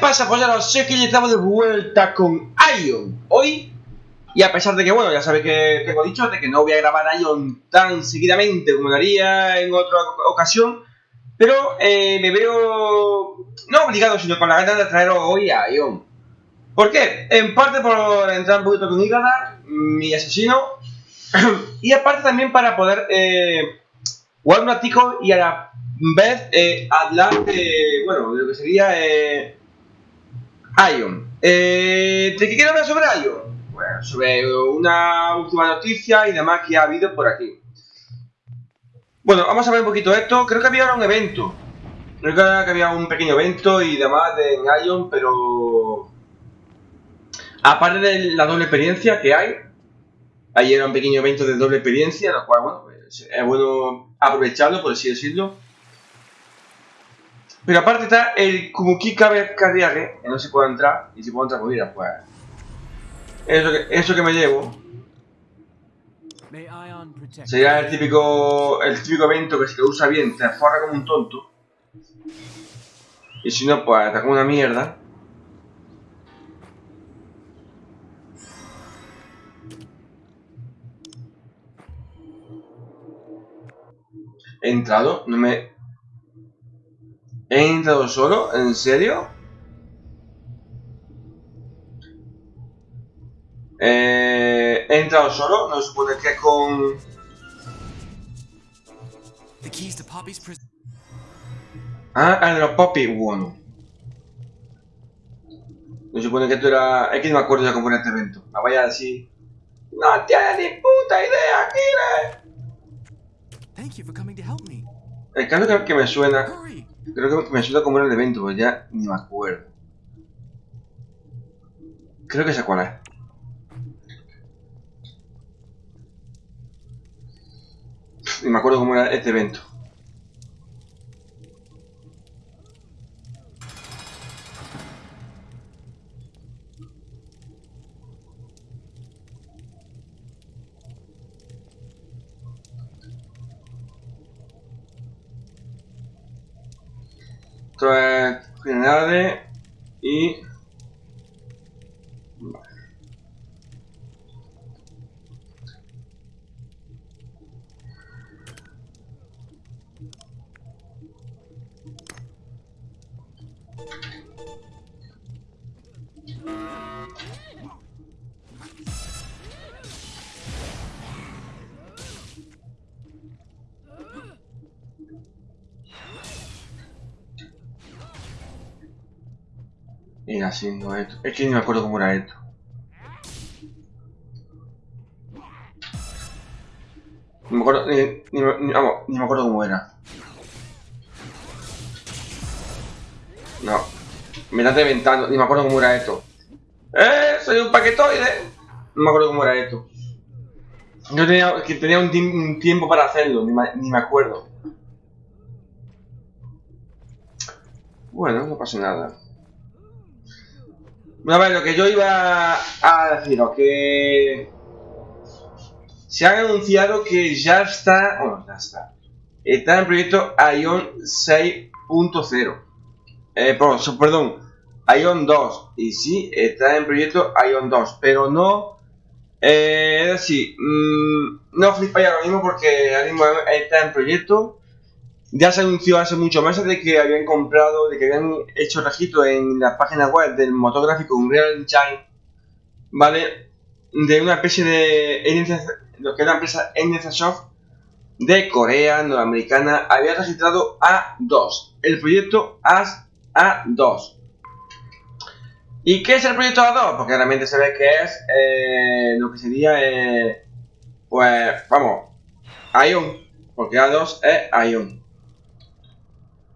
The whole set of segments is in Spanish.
pasa, Pues ya sé que ya estamos de vuelta con Ion. Hoy, y a pesar de que, bueno, ya sabéis que tengo dicho de que no voy a grabar Ion tan seguidamente como lo haría en otra ocasión, pero eh, me veo no obligado, sino con la ganas de traeros hoy a Ion. ¿Por qué? En parte por entrar un poquito con Igadar, mi asesino, y aparte también para poder eh, jugar un ratico y a la vez eh, hablar de, bueno, de lo que sería eh, Ion. Eh, ¿De qué quiero hablar sobre Ion? Bueno, sobre una última noticia y demás que ha habido por aquí. Bueno, vamos a ver un poquito esto. Creo que había un evento. Creo que había un pequeño evento y demás de en Ion, pero... Aparte de la doble experiencia que hay, ahí era un pequeño evento de doble experiencia, lo cual, bueno, pues, es bueno aprovecharlo, por así decirlo. Pero aparte está el Kumuki Carriage, que no se puede entrar, y si puedo entrar, mira, pues... Eso que, eso que me llevo sería el típico, el típico evento que si lo usa bien te forra como un tonto. Y si no, pues está como una mierda. He entrado, no me... ¿He entrado solo? ¿En serio? Eh, he entrado solo, no se supone que con... Ah, el de los Poppy, bueno. No se supone que tú era... Es que no me acuerdo ya cómo era este evento. Me vaya así... ¡No tienes ni puta idea, Kire! El caso creo que me suena... Creo que me suena como era el evento, pero ya ni me acuerdo. Creo que sé cuál es. Ni me acuerdo cómo era este evento. Esto es generales y... Es que ni me acuerdo cómo era esto. Ni me acuerdo, ni, me acuerdo cómo era. No. Me estás reventando, ni me acuerdo cómo era esto. ¡Eh! ¡Soy un paquetoide! No me acuerdo cómo era esto. Yo tenía, que tenía un, tiempo para hacerlo, ni me acuerdo. Bueno, no pasa nada. A lo que yo iba a deciros, que se ha anunciado que ya está, bueno, ya está, está en proyecto Ion 6.0. Eh, perdón, Ion 2. Y sí, está en proyecto Ion 2, pero no, eh, es decir, mm, no flipáis ahora mismo porque ahora mismo está en proyecto. Ya se anunció hace muchos meses de que habían comprado, de que habían hecho registro en la página web del motor gráfico Unreal Engine, ¿vale? De una especie de, lo que era la empresa NCSoft de Corea, norteamericana, había registrado A2, el proyecto AS A2. ¿Y qué es el proyecto A2? Porque realmente se ve que es eh, lo que sería, eh, pues, vamos, Ion, porque A2 es Ion.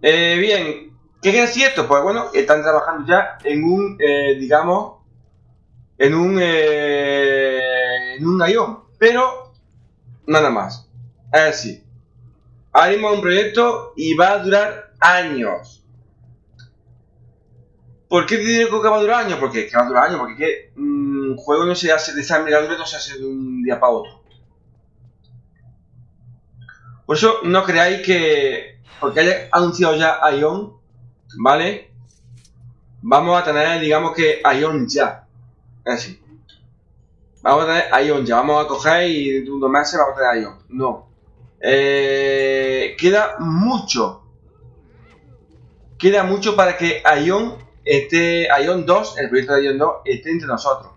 Eh, bien, ¿qué es cierto? Pues bueno, están trabajando ya en un, eh, digamos, en un, eh, en un ion, pero nada más. Es decir, haremos un proyecto y va a durar años. ¿Por qué te digo que va a durar años? Porque que va a durar años, porque que, un juego no se hace de esa envergadura, no se hace de un día para otro. Por eso no creáis que porque haya anunciado ya Ion, ¿vale? vamos a tener, digamos que, Ion ya. Así. Vamos a tener Ion ya. Vamos a coger y de unos meses vamos a tener Ion. No. Eh, queda mucho. Queda mucho para que Ion esté, Ion 2, el proyecto de Ion 2, esté entre nosotros.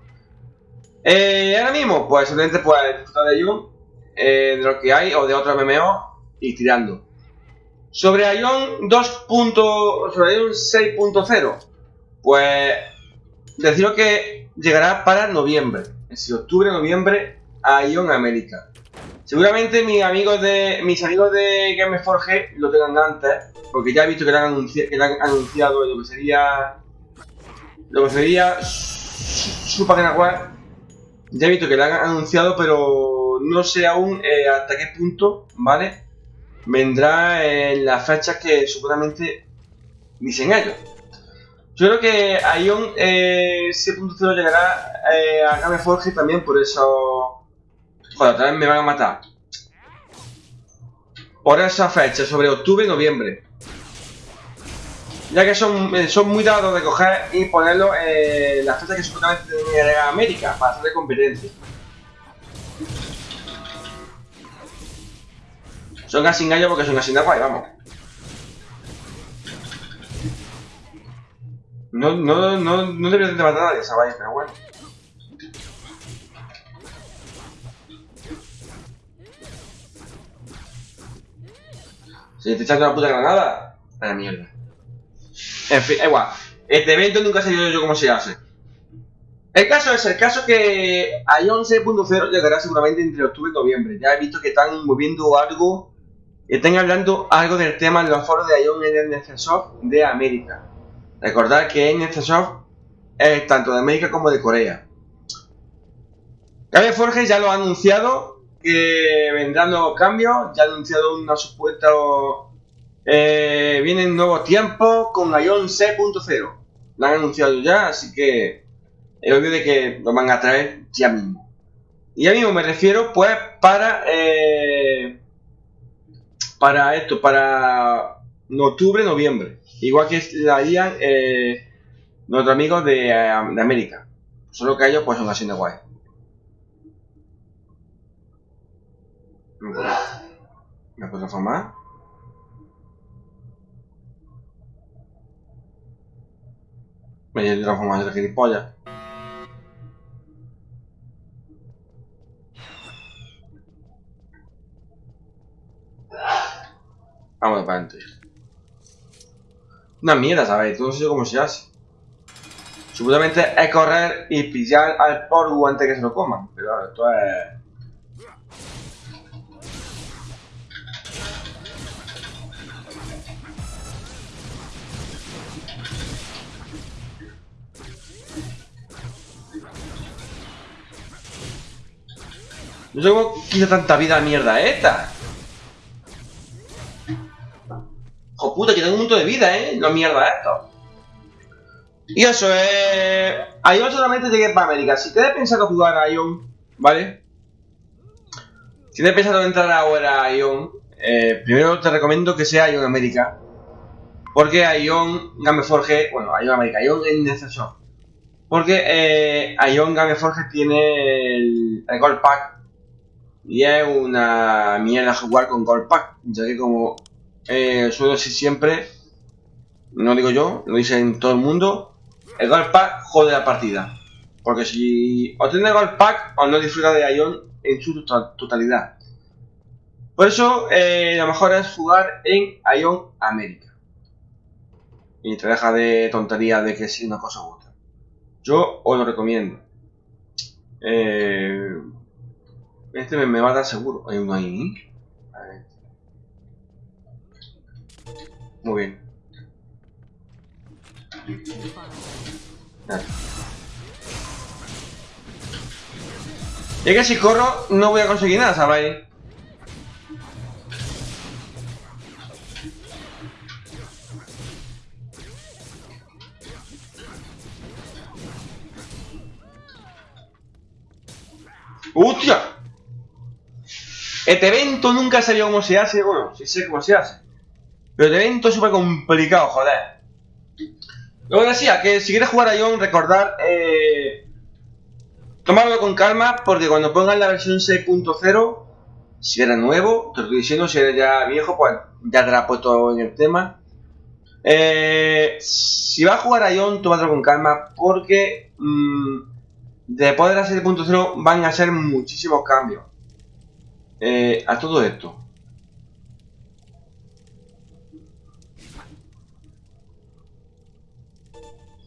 Eh, ahora mismo, pues simplemente pues disfrutar de Ion, eh, de lo que hay, o de otro MMO, y tirando. Sobre Ion 2. sobre Ion 6.0, pues deciros que llegará para noviembre. Es octubre, noviembre, a Ion América. Seguramente mis amigos de mis amigos de Gameforge lo tengan antes, porque ya he visto que lo han, anunciado lo que sería lo que sería su, página web. Ya he visto que lo han anunciado, pero no sé aún eh, hasta qué punto, ¿vale? Vendrá en las fechas que supuestamente dicen ellos. Yo creo que Ion eh, 6.0 llegará eh, a Gameforge también por eso Joder, otra vez me van a matar. Por esa fecha, sobre octubre y noviembre. Ya que son, eh, son muy dados de coger y ponerlo en las fechas que supuestamente a América para hacer competencia. Son casi gallo porque son así de guay, vamos. No, no, no, no debería de matar a nadie, ¿sabéis? Pero bueno. Si te echando una puta granada, a la mierda. En fin, igual. Este evento nunca dio yo cómo se hace. El caso es el caso que Ion 6.0 llegará seguramente entre octubre y noviembre. Ya he visto que están moviendo algo, están hablando algo del tema en los foros de Ion en el NCSoft de América. Recordad que NCSoft es tanto de América como de Corea. Gabe Forge ya lo ha anunciado que vendrán nuevos cambios. Ya ha anunciado una supuesta. Eh, vienen nuevos tiempos con Ion C.0. Lo han anunciado ya, así que es obvio de que lo van a traer ya mismo. Y ya mismo me refiero, pues, para. Eh, para esto, para octubre, noviembre. Igual que la harían eh, nuestros amigos de, de América. Solo que ellos, pues, son así de guay. ¿Me puedo, ¿Me puedo transformar? Me voy a transformar de gilipollas. Vamos para adentro. Una mierda, ¿sabéis? No sé cómo se hace. Supuestamente es correr y pillar al polvo antes que se lo coman. Pero esto es... No sé cómo quita tanta vida a mierda esta. Joder, puta, que tengo un montón de vida, ¿eh? No mierda esto. Y eso, eh... Ion solamente llegué para América. Si tienes pensado jugar a Ion, ¿vale? Si tienes pensado entrar ahora a Ion, eh, primero te recomiendo que sea Ion América. Porque Ion Gameforge, bueno, Ion América, Ion en necesario. Porque eh, Ion Gameforge tiene el, el Gold Pack y es una mierda jugar con Gold Pack, ya que como eh, suelo decir siempre, no digo yo, lo dicen todo el mundo, el Gold Pack jode la partida. Porque si obtienes Gold Pack, o no disfruta de Ion en su totalidad. Por eso, eh, lo mejor es jugar en Ion América. Y te deja de tontería de que si una cosa u otra. Yo os lo recomiendo. Eh, este me, va a dar seguro. Hay uno ahí. Muy bien. Y es que si corro no voy a conseguir nada, ¿sabéis? ¡Hostia! Este evento nunca sabía cómo se hace, bueno, sí sé cómo se hace. Pero evento es súper complicado, joder. Lo que decía, que si quieres jugar a Ion, recordar, eh, tomarlo con calma, porque cuando pongan la versión 6.0, si eres nuevo, te estoy diciendo, si eres ya viejo, pues ya te la has puesto en el tema. Eh, si vas a jugar a Ion, tómatelo con calma, porque mmm, después de la 7.0 van a ser muchísimos cambios eh, a todo esto.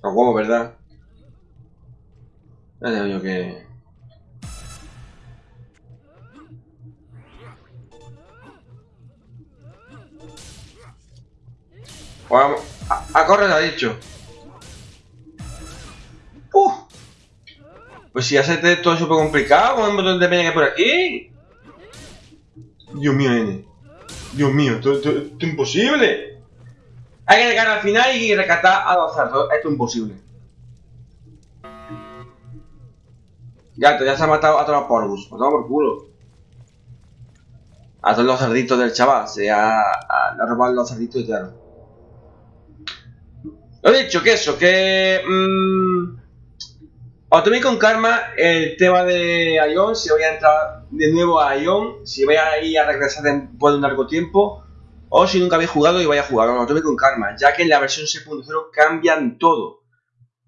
Los huevos, ¿verdad? Ya digo yo que... Vamos, a, a correr ha dicho. Uh. Pues si hace todo súper complicado, con un montón de peña por aquí. Dios mío, N. Dios mío, esto, esto- esto es imposible. Hay que llegar al final y rescatar a los cerdos. Esto es imposible. Ya, ya se ha matado a todos los porgus. Pues toma por culo. A todos los cerditos del chaval. Se ha, ha robado los cerditos y claro. Lo dicho, que eso, que... Mmm, os toméis con calma el tema de Ion, si voy a entrar de nuevo a Ion, si voy a ir a regresar después de un largo tiempo, o si nunca habéis jugado y vais a jugar, lo toméis con calma, ya que en la versión 6.0 cambian todo.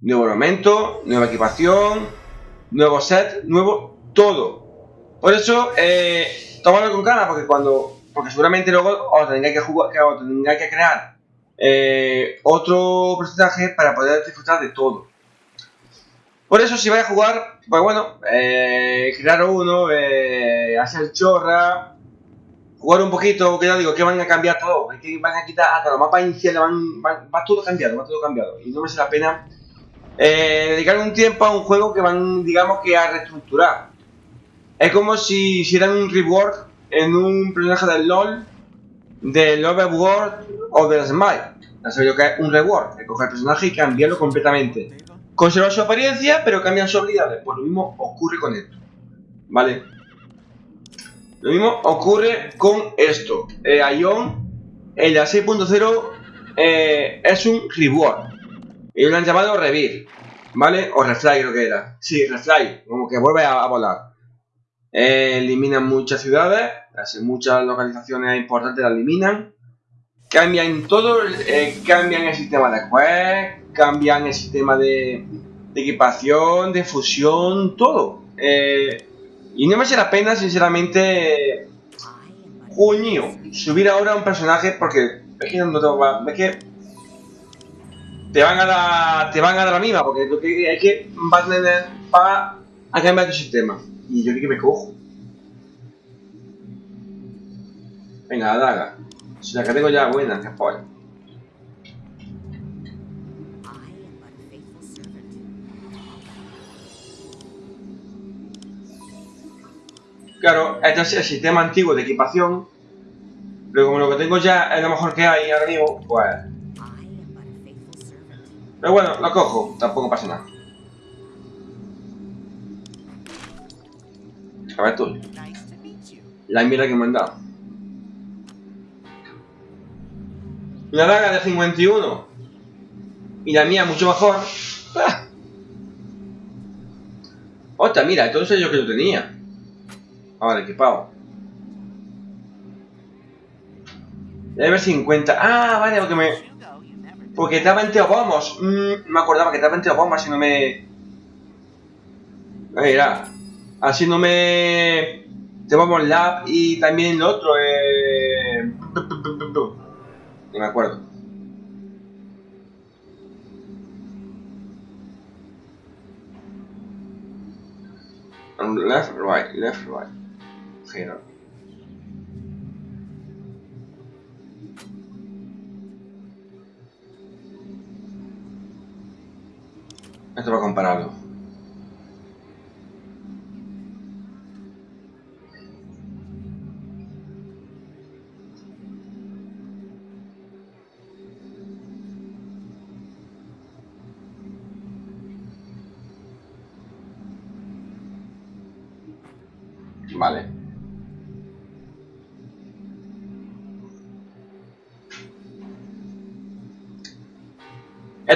Nuevo elemento, nueva equipación, nuevo set, nuevo todo. Por eso, eh, con calma, porque cuando, porque seguramente luego os tengáis que jugar, os que crear eh, otro personaje para poder disfrutar de todo. Por eso, si vais a jugar, pues bueno, eh, crear uno, eh, hacer chorra, jugar un poquito, que ya digo, que van a cambiar todo, que van a quitar hasta los mapas iniciales, van, van- va todo cambiado, va todo cambiado, y no merece la pena eh, dedicar un tiempo a un juego que van, digamos, que a reestructurar. Es como si hicieran un rework en un personaje del LoL, del Overworld o del Smite. Ya sabéis lo que es un rework, es coger el personaje y cambiarlo completamente. Conservar su apariencia, pero cambian sus habilidades. Pues lo mismo ocurre con esto. ¿Vale? Lo mismo ocurre con esto. Eh, Ion, en la 6.0, eh, es un reward. Ellos lo han llamado Revir. ¿Vale? O Refly creo que era. Sí, Refly. Como que vuelve a, volar. Eh, eliminan muchas ciudades. Muchas localizaciones importantes las eliminan. Cambian todo. eh, cambian el sistema de quest. Cambian el sistema de, de equipación, de fusión, todo. Eh, y no me hace la pena, sinceramente, Coño, subir ahora un personaje porque es que no te va, es que te van a dar, te van a dar la misma porque que es que vas a para a cambiar tu sistema y yo que me cojo. Venga, la daga. Si la que tengo ya es buena, que spoil. Claro, este es el sistema antiguo de equipación. Pero como lo que tengo ya es lo mejor que hay ahora mismo, pues. Pero bueno, lo cojo, tampoco pasa nada. A ver tú, la mira que me han dado. Una daga de 51 y la mía mucho mejor. ¡Ah! Otra, mira, entonces yo que lo tenía. Ahora equipado. Debe haber 50. Ah, vale, porque me. Porque estaba en Teobomos. Mm, me acordaba que estaba en Teobomos, así no me. Mira. Así no me. Teobomos Lab y también el otro, eh. Ni me acuerdo. Left, right, left, right. Giro. Esto va a compararlo. Vale.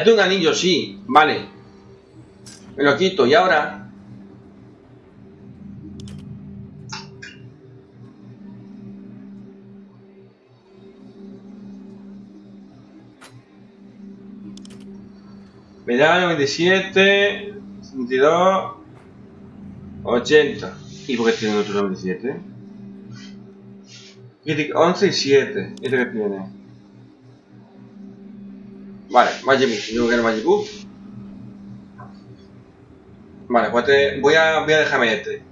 Es un anillo, sí, vale. Me lo quito y ahora... Me da 97, 72, 80. ¿Y por qué tiene otro 97? 11 y 7. ¿Este que tiene? Vale. Yo quiero Magic Move. Vale, pues te, voy, a, voy a dejarme este.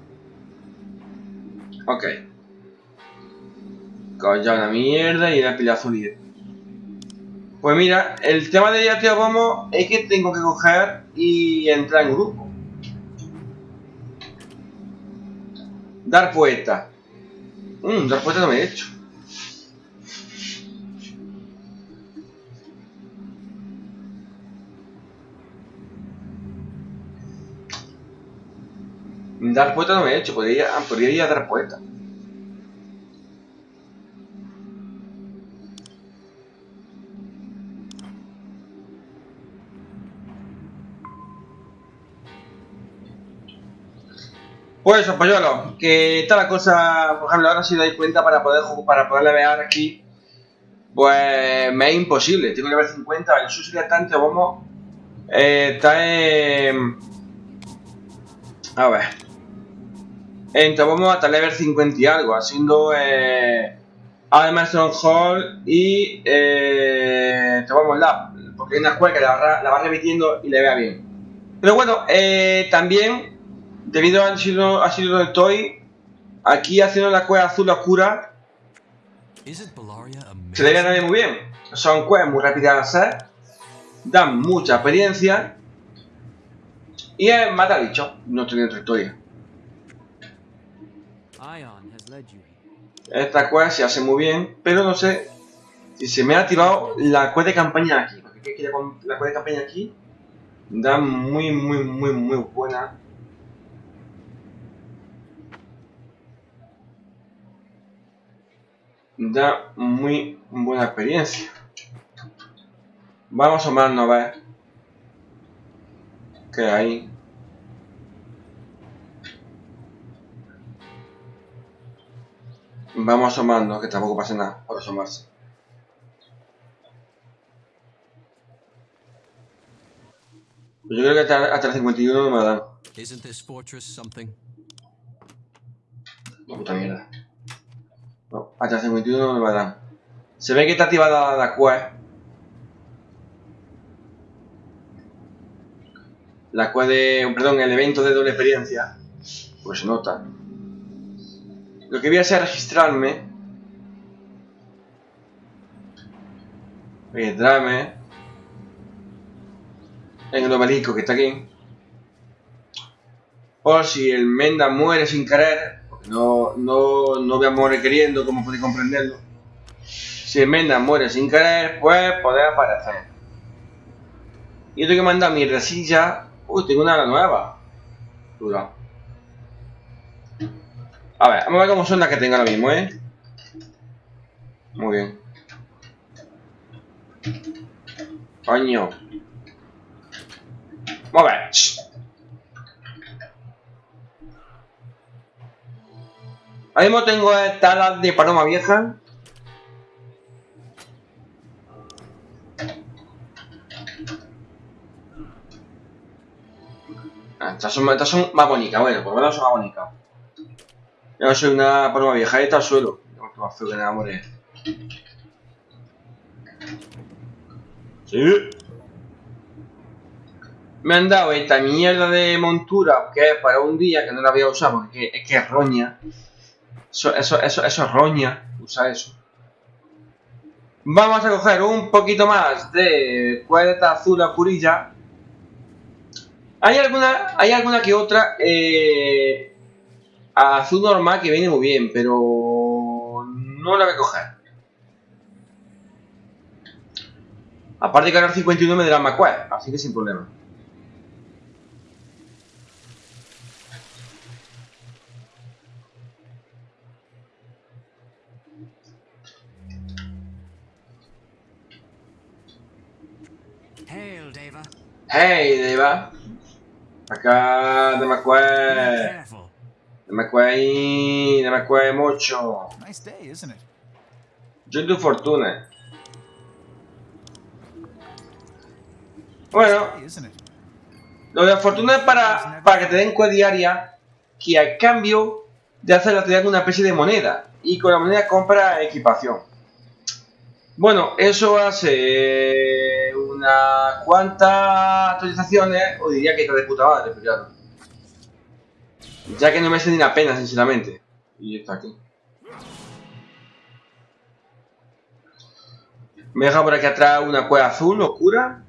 Ok. Coño, una mierda y la pila azul pues mira, el tema de Yateo Como es que tengo que coger y entrar en grupo. Dar poeta. Mmm, dar poeta no me he hecho. Dar poeta no me he hecho, podría, podría ir a dar poeta. Pues eso, polluelo, que está la cosa, por ejemplo, ahora si dais cuenta para poder para poder levear aquí, pues me es imposible, tengo que level 50, el sería tanto vamos, eh, está en... A ver, entonces vamos hasta level 50 y algo, haciendo eh, además Hall y eh, vamos la, porque hay una que la, la va repitiendo y le vea bien. Pero bueno, eh, también debido a sido, ha sido donde estoy, aquí haciendo la cueva azul oscura, se le ve muy bien. Son cuevas muy rápidas de hacer, dan mucha experiencia y es mata bicho, no tiene otra historia. Esta cueva se hace muy bien, pero no sé si se me ha activado la cueva de campaña aquí, porque la cueva de campaña aquí da muy, muy, muy, muy buena da muy buena experiencia. Vamos a asomarnos a ver qué hay. Vamos asomando, que tampoco pasa nada por asomarse. Yo creo que hasta, hasta el 51 no me dan. La puta mierda. No, hasta 51 no me dan. Se ve que está activada la quest. La quest de... perdón, el evento de doble experiencia. Pues se nota. Lo que voy a hacer es registrarme. Registrarme. En el obelisco que está aquí. Por si el Menda muere sin querer, no, no, no voy a morir queriendo, como podéis comprenderlo. Si Menda muere sin querer, pues puede aparecer. Yo tengo que mandar mi resilla. Uy, tengo una nueva. Dura. A ver, vamos a ver cómo son las que tengo ahora mismo, ¿eh? Muy bien. Coño. Vamos a ver. Ahora mismo tengo talas de paloma vieja. Ah, estas, son, más bonitas, bueno, por lo menos son más bonitas. Yo soy una paloma vieja, ahí está al suelo. más feo que nada. Sí. Me han dado esta mierda de montura que es para un día que no la voy a usar porque es que es roña. Eso, eso, eso, eso es roña, usa eso. Vamos a coger un poquito más de cuerda azul a. Hay alguna, hay alguna que otra eh, azul normal que viene muy bien, pero no la voy a coger. Aparte que ahora 51 me dará más así que sin problema. Hail, Deva. Hey, Deva. Acá no me Be acuerdo. careful. No me acuerdo ahí. No me acuerdo mucho. Nice day, isn't it? Yo tu fortuna. Bueno, lo de la fortuna es para, para que te den cua diaria que a cambio de hacer te dan una especie de moneda y con la moneda compra equipación. Bueno, eso hace unas cuantas actualizaciones, o diría que está de puta madre, pero claro. Ya que no me hace ni la pena, sinceramente. Y está aquí. Me deja por aquí atrás una cueva azul oscura.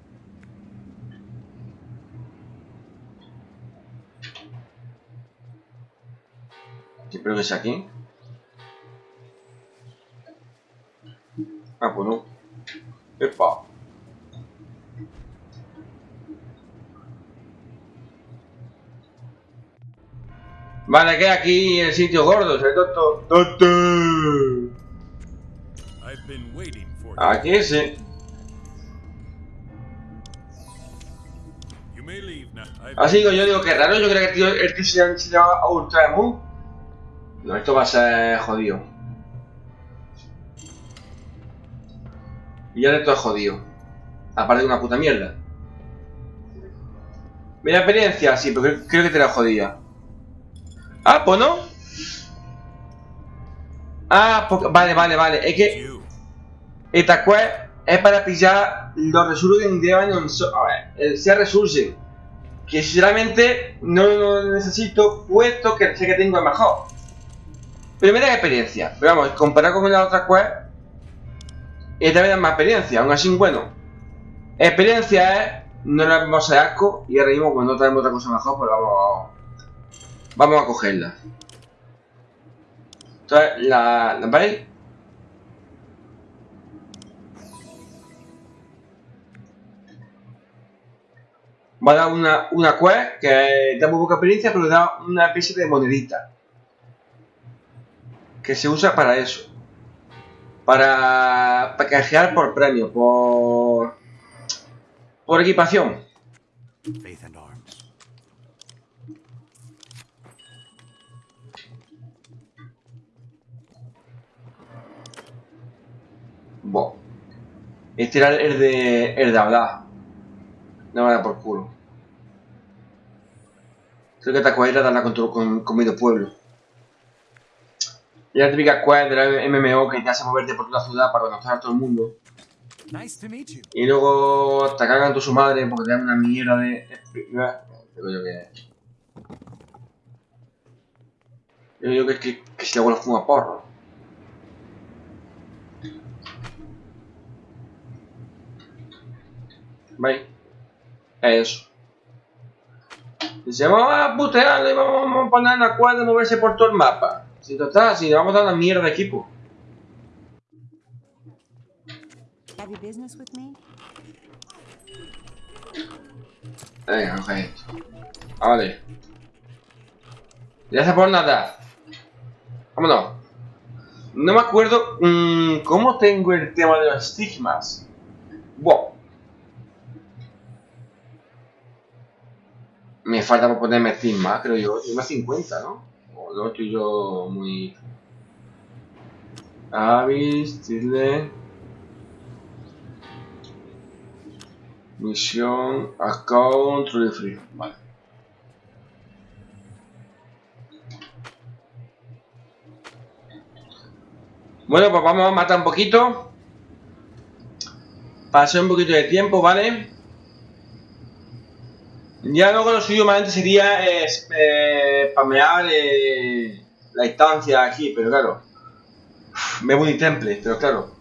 Espero que sea aquí. Ah, pues no. Epa. Vale, que aquí el sitio gordo, ¿eh, doctor? ¡Doctor! I've been waiting for you. Aquí sí. Así digo, yo digo que raro, yo creo que el tío, el tío se, se llama Ultra Moon. No, esto va a ser jodido. Y ya de todo es jodido. Aparte de una puta mierda. Mira experiencia, sí, pero creo, creo que te la jodía. Ah, pues no. Ah, pues, vale, vale, vale. Es que esta quest es para pillar los Resurging Demon so A ver, el sea Resurging. Que sinceramente no lo necesito, puesto que sé que tengo el mejor. Primera experiencia. Pero vamos, comparado con la otra quest, esta vez da más experiencia. Aún así, bueno. Experiencia es. No le vamos a asco. Y ahora mismo, cuando no tenemos otra cosa mejor, pues vamos. Vamos a cogerla. Entonces, la. ¿La veis? va a dar una, una quest que da muy poca experiencia, pero da una especie de monedita. Que se usa para eso. Para, para canjear por premio, por... Por equipación. Bo. Este era el de, el de hablar. No me da por culo. Creo que esta era darla con, con, con medio pueblo. Y la típica quest de la MMO que te hace moverte por toda la ciudad para conocer a todo el mundo. Nice to meet you. Y luego te cagan tu su madre porque te dan una mierda de. Yo que. Digo que, que, que si la abuela fuma porro. ¿Veis? Es eso. Dice, vamos a putearle y vamos a poner la cuadra de moverse por todo el mapa. Si total, si le vamos a dar una mierda de equipo. Venga, coge esto. Vale. Ya se por nada. Vámonos. No me acuerdo mm, cómo tengo el tema de los estigmas. Falta por ponerme estigma, creo yo. Tengo 50, ¿no? O no estoy yo muy... Avis, tilde... Misión, account, truly free. Vale. Bueno, pues vamos a matar un poquito. Pasar un poquito de tiempo, ¿vale? Ya luego lo suyo más sería eh, eh, spamear eh, la instancia aquí, pero claro. Me voy temple, pero claro.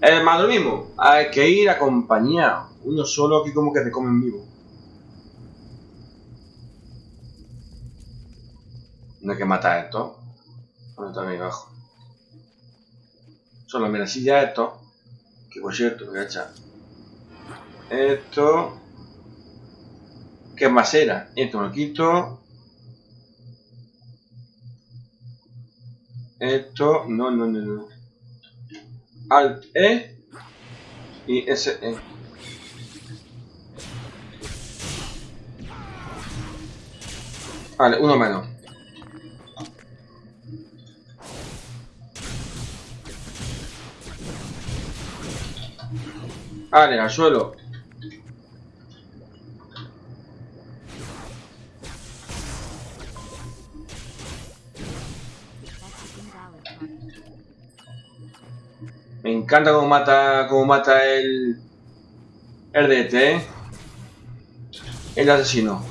Es más lo mismo, hay que ir acompañado. Uno solo aquí como que te come en vivo. No hay que matar esto. ¿Dónde está mi abajo? Solo mira, si ya esto. Que por cierto, voy a echar. Esto. ¿Qué más era? Esto lo quito. Esto, no, no, no, no. Alt E y SE. Vale, uno menos. Vale, al suelo. Me encanta cómo mata, cómo mata el... El DT, ¿eh? El asesino.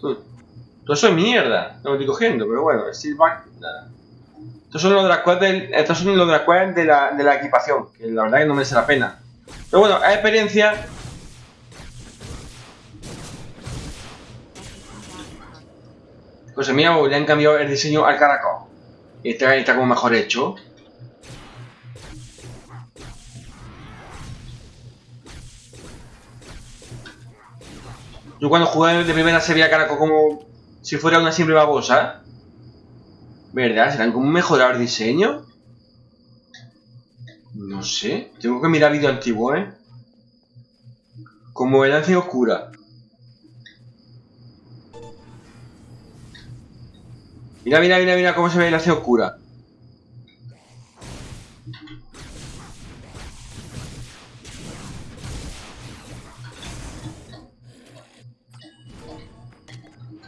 Todo eso es mierda. No me estoy cogiendo, pero bueno, el Silvac, nada. Estos son los quests del- estos son los de la, de la equipación, que la verdad que no merece la pena. Pero bueno, es experiencia Pues mira, le han cambiado el diseño al caracol. Y este está como mejor hecho. Yo cuando jugué de primera se veía caracol como si fuera una simple babosa. ¿Verdad? ¿Serán como mejorar el diseño? No sé. Tengo que mirar vídeo antiguo, ¿eh? Como el lance oscura. Mira, mira, mira, mira cómo se ve la C oscura.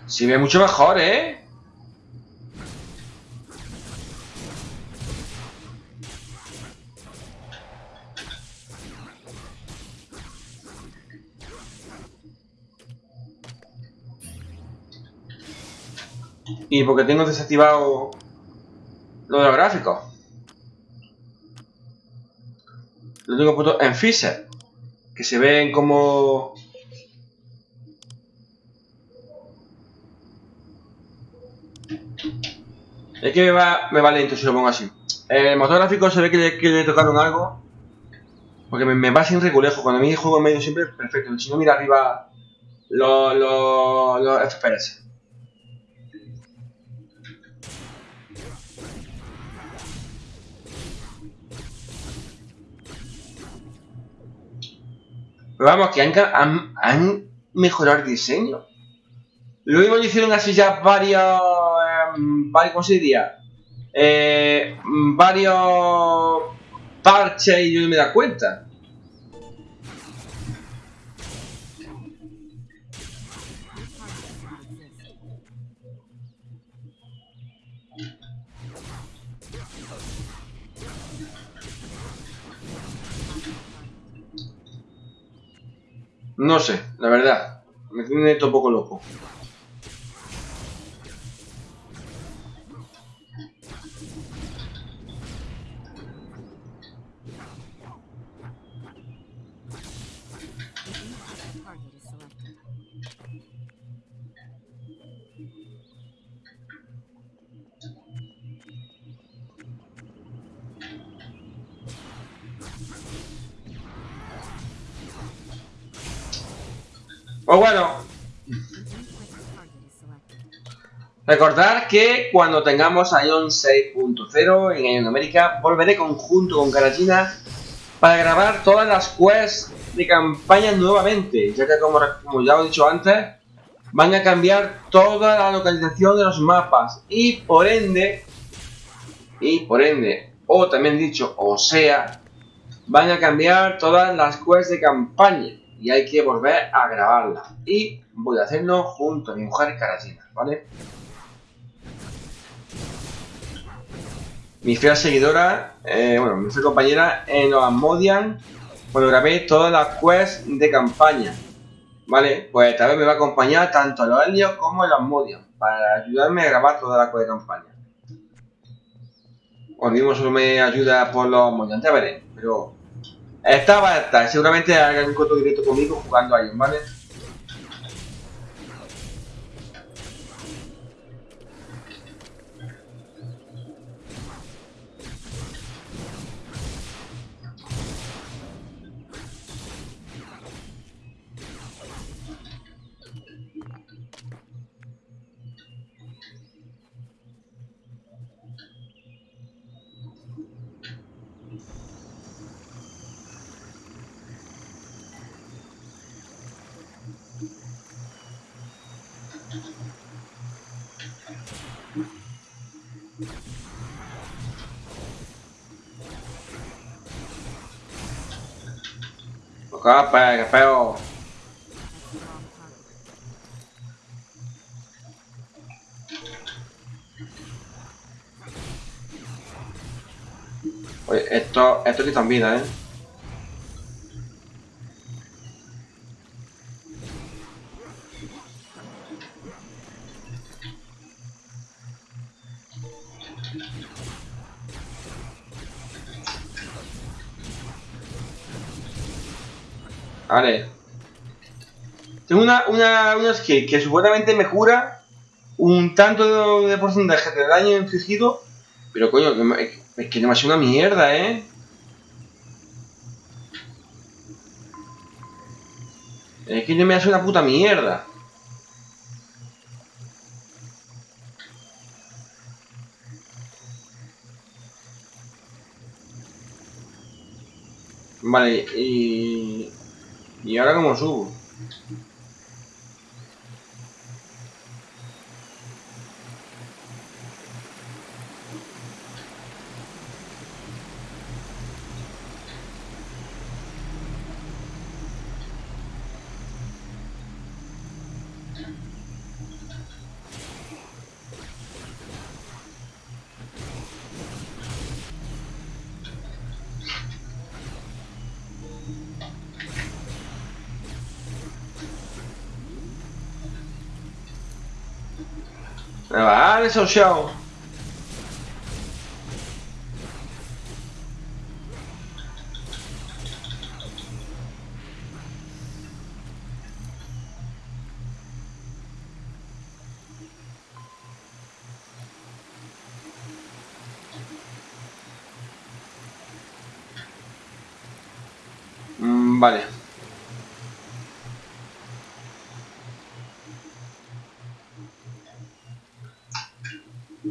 Se ve mucho mejor, ¿eh? Y porque tengo desactivado lo de los gráficos. Lo tengo puesto en Fisher. Que se ven como... Es que me va, me va lento si lo pongo así. El motor gráfico se ve que le, tocaron algo. Porque me, va sin regulejo. Cuando a mí juego en medio siempre perfecto. Si no, mira arriba los FPS. Pero vamos, que han, mejorado el diseño. Lo mismo hicieron así ya varios... em, varios ¿Cómo se diría? Eh, varios parches y yo no me da cuenta. No sé, la verdad. Me tiene un poco loco. Bueno, recordar que cuando tengamos Ion 6.0 en Ion América, volveré conjunto con Karajina para grabar todas las quests de campaña nuevamente, ya que como, ya he dicho antes, van a cambiar toda la localización de los mapas y por ende, y por ende, o también dicho, o sea, van a cambiar todas las quests de campaña y hay que volver a grabarlas. Y voy a hacerlo junto a mi mujer Karajina, ¿vale? Mi fiel seguidora, eh, bueno, mi fiel compañera en los Asmodian, cuando grabé todas las quests de campaña. Vale, pues esta vez me va a acompañar tanto los Helios como los Asmodian para ayudarme a grabar toda la quest de campaña. O mismo solo me ayuda por los Asmodian, ya veré, pero esta va seguramente haga un corto directo conmigo jugando a ¿vale? Capa, qué feo. Oye, esto, esto quitan vida, ¿eh? Vale. Tengo una, una, una skill que supuestamente me cura un tanto de, porcentaje de daño infligido. Pero coño, es que no hace una mierda, ¿eh? Es que no me hace una puta mierda. Vale, y... ¿Y ahora cómo subo? Vale, social. Mm,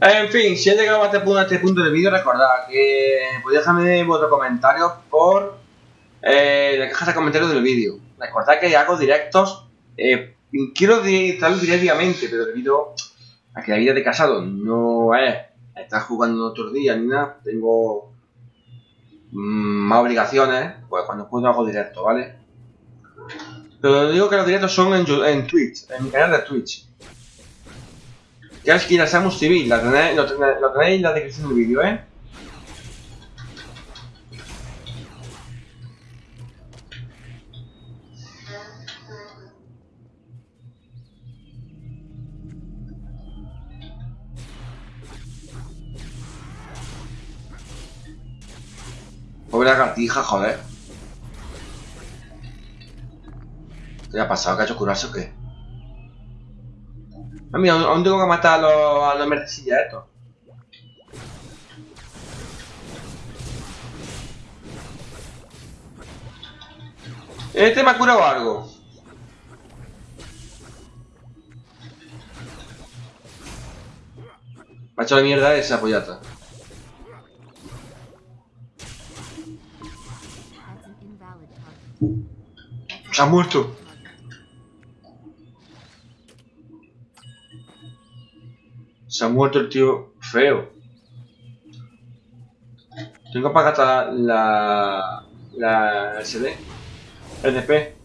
En fin, si has llegado a este este punto del vídeo, recordad que podéis dejarme vuestros comentarios por eh, la caja de comentarios del vídeo. Recordad que hago directos, eh, quiero estarlo diariamente, pero debido a que la vida de casado no es estar jugando otros días ni nada, tengo mm, más obligaciones, pues cuando puedo hago directo, ¿vale? Pero digo que los directos son en, en Twitch, en mi canal de Twitch. Ya es la Samus TV, la tenéis, lo, tenéis, lo tenéis en la descripción del vídeo, ¿eh? Pobre lagartija, joder. ¿Qué le ha pasado? ¿Que ha hecho curarse o qué? Ah, mira, aún tengo que matar a los, a los. Este me ha curado algo. Me ha hecho la mierda esa pollata. Se ha muerto. Se ha muerto el tío feo. Tengo apagada la. la SD. LP.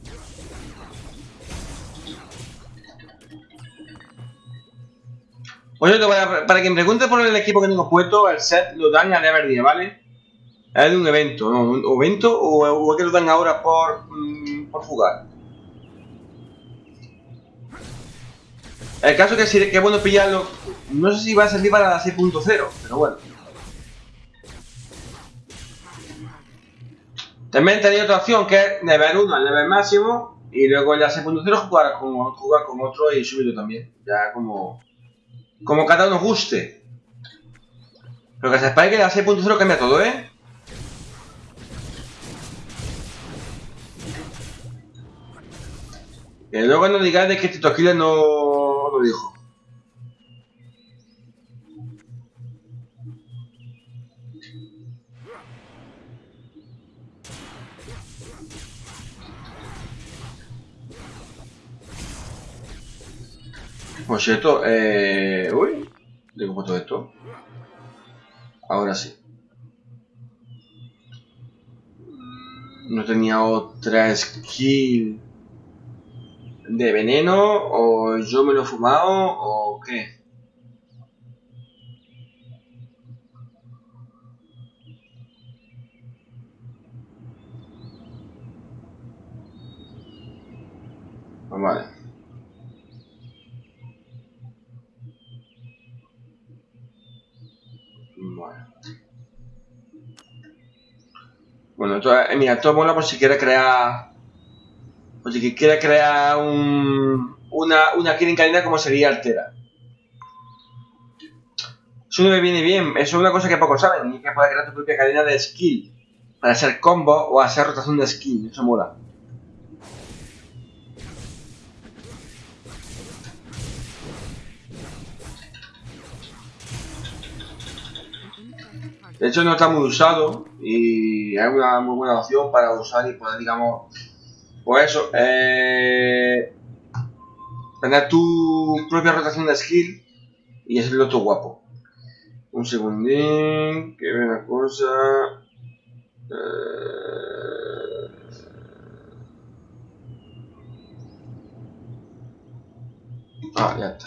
Oye, para, para quien pregunte por el equipo que tengo puesto, el set lo dan a level 10, ¿vale? Es de un evento, ¿no? ¿Un evento o, es que lo dan ahora por, mm, por jugar? El caso que, sí, que es bueno pillarlo, no sé si va a servir para la 6.0, pero bueno. También tenía otra opción que es nivel 1 al nivel máximo y luego en la 6.0 jugar con, jugar con otro y subirlo también. Ya como, como cada uno guste. Pero que sepáis que la 6.0 cambia todo, ¿eh? Que luego no digáis de que Tito Killer no lo dijo. Por cierto, eh... Uy, ¿de cómo todo esto? Ahora sí. No tenía otra skill de veneno, o yo me lo he fumado, o qué. Vale. Bueno, esto, eh, mira, esto mola por si quiere crear. Por si quiere crear un, una, una cadena como sería Altera. Eso no me viene bien, eso es una cosa que pocos saben, y que puedes crear tu propia cadena de skill. Para hacer combo o hacer rotación de skill, eso mola. De hecho no está muy usado y es una muy buena opción para usar y poder, digamos, pues eso, eh, tener tu propia rotación de skill y hacerlo todo guapo. Un segundín, que vea una cosa. Eh, Ah, ya está.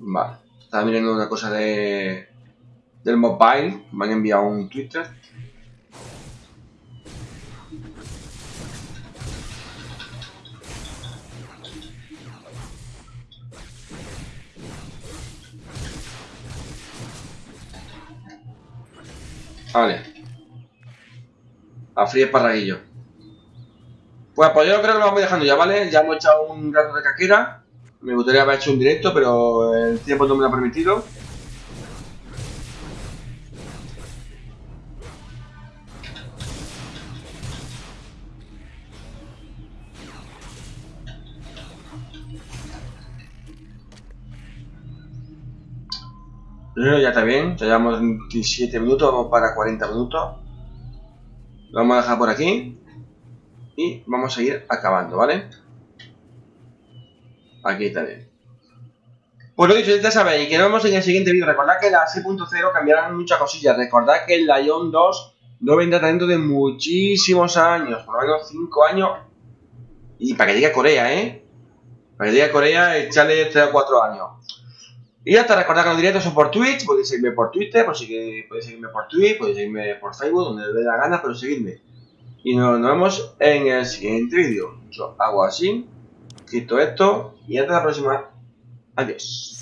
Vale. Estaba mirando una cosa de del mobile. Me han enviado un Twitter. Vale. A frío parraguillo. Pues, pues yo creo que lo vamos dejando ya, ¿vale? Ya hemos echado un rato de caquera. Me gustaría haber hecho un directo, pero el tiempo no me lo ha permitido. Ya está bien, ya llevamos 27 minutos, vamos para 40 minutos. Lo vamos a dejar por aquí. Y vamos a ir acabando, ¿vale? Aquí bien. Pues lo dicho, ya sabéis que nos vemos en el siguiente vídeo. Recordad que la 6.0 cambiarán muchas cosillas. Recordad que el Lion 2 no vendrá dentro de muchísimos años, por lo menos 5 años. Y para que llegue Corea, ¿eh? Para que llegue Corea, echarle 3 o 4 años. Y hasta recordad que los directos son por Twitch, podéis seguirme por Twitter, podéis seguirme por Twitch, podéis seguirme por Facebook, donde os dé la gana, pero seguidme. Y nos, nos vemos en el siguiente vídeo. Yo hago así, quito esto y hasta la próxima. Adiós.